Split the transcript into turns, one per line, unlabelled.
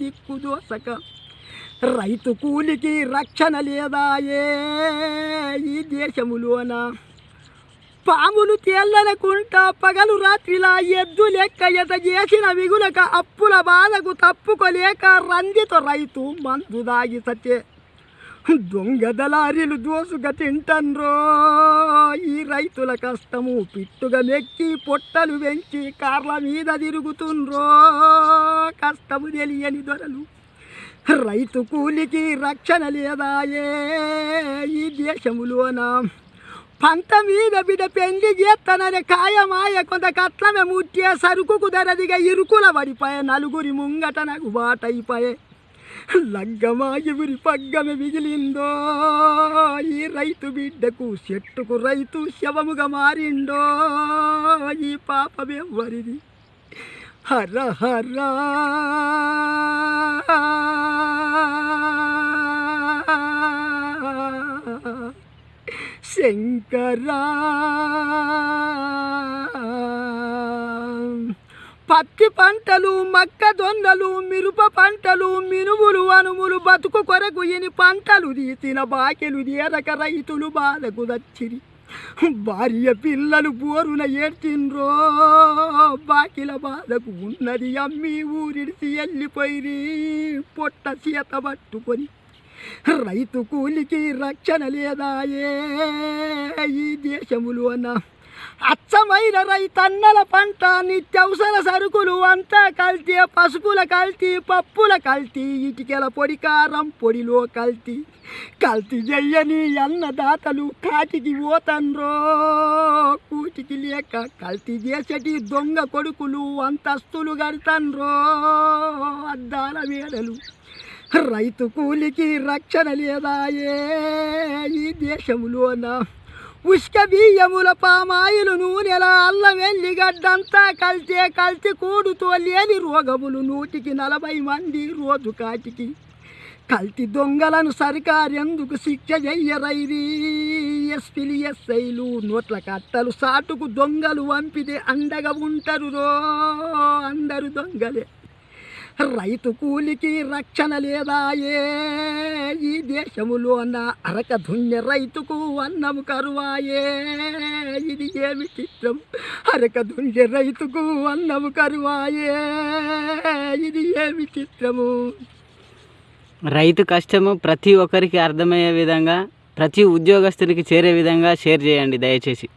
దిక్కుదోసక రైతు కూలికి రక్షణ లేదాయే ఈ దేశములోన. పాములు తేల్లనకుంటా పగలు రాత్రిలా ఎద్దు లెక్క ఎత చేసిన విగులక అప్పుల బాధకు తప్పుకోలేక రంజిత రైతు మందు దాగి సచ్చే దొంగ దళారీలు దోసుగా తింటన్రో. ఈ రైతుల కష్టము పిట్టుగా మెక్కి పొట్టలు పెంచి కార్ల మీద తిరుగుతుండ్రో. కష్టము తెలియని దొరలు. రైతు కూలికి రక్షణ లేదాయే ఈ దేశములోన. పంట మీద బిడ పెళ్ళి చేస్తానని కాయమాయ కొంత కట్లమే ముట్టే సరుకుకు ధరదిగా ఇరుకుల పడిపోయే నలుగురి ముంగట నాకు బాటైపోయే లగ్గమాయి ఎవరి పగ్గమే మిగిలిందో? ఈ రైతు బిడ్డకు చెట్టుకు రైతు శవముగా మారిండో? ఈ పాపమెవ్వరిది హర హర. శంకరా. పత్తి పంటలు మొక్కజొన్నలు మిరప పంటలు మినుములు అనుములు బతుకు కొరకు ఇని పంటలు తీసిన బాకెలు తీరక రైతులు బాధకు దచ్చిరి భార్య పిల్లలు బోరున ఏడ్చిండ్రో బాకిల బాధకు ఉన్నది అమ్మి ఊరిడిసి వెళ్ళిపోయి పొట్ట సీత పట్టుకొని రైతు కూలికి రక్షణ లేదాయే. ఈ దేశములోన అచ్చమైన రైతన్నల పంట నిత్యవసర సరుకులు అంతా కల్తీ పసుపుల కల్తీ పప్పుల కల్తీ ఇటుకల పొడి కారం పొడిలో కల్తీ. కల్తీ చెయ్యని అన్నదాతలు కాటికి పోతండ్రో కూటికి లేక కల్తీ చేసేటి దొంగ కొడుకులు అంతస్తులు కడతన్రో అద్దాల వేడలు. రైతు కూలికి రక్షణ లేదాయే ఈ దేశంలోనా ఉష్క బియ్యముల పామాయిలు నూనెల అల్లం వెల్లిగడ్డంతా కలితే కలిసి కూడుతో లేని రోగములు నూటికి నలభై మంది రోజు కాటికి. కల్తీ దొంగలను సర్కారు ఎందుకు శిక్ష చెయ్యరైరి? ఎస్పీలు ఎస్ఐలు నోట్ల కట్టలు సాటుకు దొంగలు వంపితే అండగా ఉంటారు రో అందరు దొంగలే. రైతు కూలికి రక్షణ లేదాయే. ఈ దేశములోన అరక దున్య రైతుకు అన్నము కరువాయే. ఇది ఏమి చిత్రం? అరక దున్య రైతుకు అన్నము కరువాయే. ఇది ఏమి చిత్రము?
రైతు కష్టము ప్రతి ఒక్కరికి అర్థమయ్యే విధంగా ప్రతి ఉద్యోగస్తునికి చేరే విధంగా షేర్ చేయండి దయచేసి.